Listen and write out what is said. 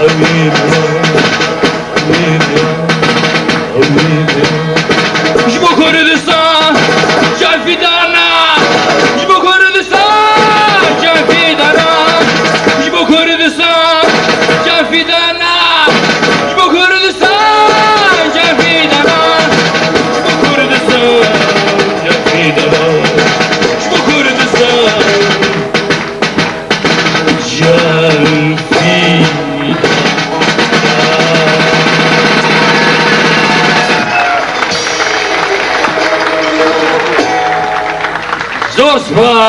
Amin ya, amin ya, amin ya. Şu Just one.